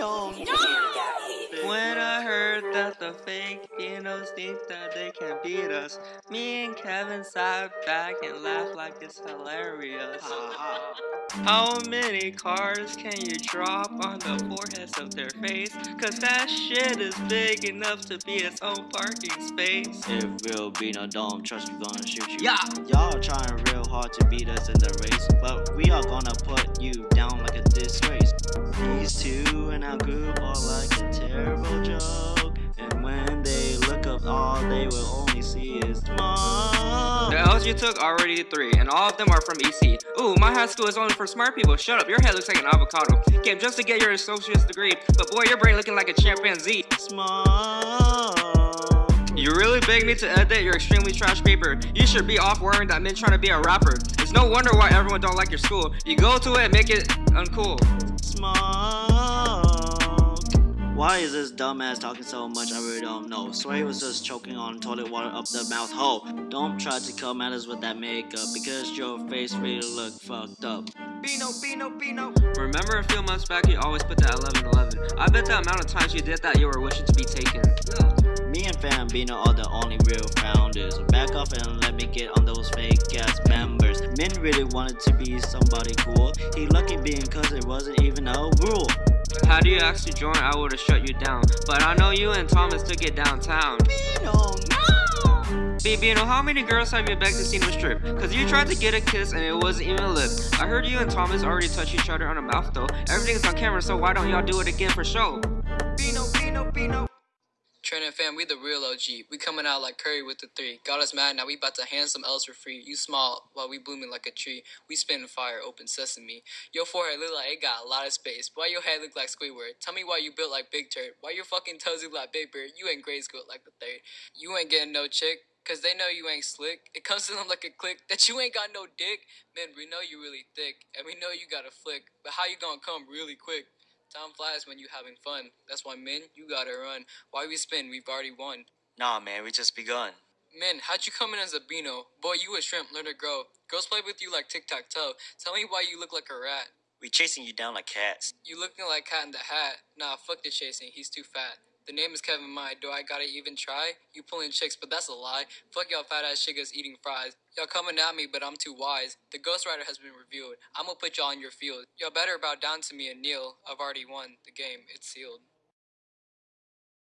Bino. When I heard that the fake Binos think that they can beat us, me and Kevin sat back and laughed like it's hilarious. How many cars can you drop on the foreheads of their face? Cause that shit is big enough to be its own parking space. If real Bino don't trust, we gonna shoot you. Yeah. Y'all trying real hard to beat us in the race, but we are gonna put you down like a disgrace. These two our group are like a terrible joke, and when they look up, all they will only see is smoke. The L's you took already three, and all of them are from EC. Ooh, my high school is only for smart people. Shut up, your head looks like an avocado. Came just to get your associate's degree, but boy, your brain looking like a chimpanzee. Smoke. You really beg me to edit your extremely trash paper. You should be off wearing that men trying to be a rapper. It's no wonder why everyone don't like your school. You go to it and make it uncool. Smoke. Why is this dumbass talking so much? I really don't know. Swear he was just choking on toilet water up the mouth hole. Don't try to come at us with that makeup because your face really look fucked up. Bino, Bino, Bino. Remember a few months back you always put that 11-11. I bet the amount of times you did that you were wishing to be taken. Me and Fam Bino are the only real founders. So back off and let me get on those fake ass members. Men really wanted to be somebody cool. He lucky being cause it wasn't even a rule. Had you actually joined, I would've shut you down. But I know you and Thomas took it downtown. Bino, no! Bino, how many girls have you begged to see a strip? Cause you tried to get a kiss and it wasn't even a lip. I heard you and Thomas already touched each other on the mouth though. Everything's on camera, so why don't y'all do it again for show? Bino, Bino, Bino. Training fam, we the real OG. We coming out like Curry with the three. Got us mad, now we about to hand some L's for free. You small, while we blooming like a tree. We spinning fire, open sesame. Your forehead look like it got a lot of space. Why your head look like Squidward? Tell me why you built like Big Turd. Why your fucking toes look like Big Bird? You ain't grade school like the third. You ain't getting no chick. Cause they know you ain't slick. It comes to them like a click that you ain't got no dick. Man, we know you really thick, and we know you got a flick. But how you gonna come really quick? Time flies when you having fun. That's why, men, you gotta run. Why we spin? We've already won. Nah, man, we just begun. Men, how'd you come in as a Bino? Boy, you a shrimp, learn to grow. Girls play with you like tic tac toe. Tell me why you look like a rat. We chasing you down like cats. You looking like Cat in the Hat. Nah, fuck the chasing, he's too fat. The name is Kevin Mai. Do I gotta even try? You pulling chicks, but that's a lie. Fuck y'all fat ass chickas eating fries. Y'all coming at me, but I'm too wise. The Ghost Rider has been revealed. I'ma put y'all in your field. Y'all better bow down to me and kneel. I've already won the game. It's sealed.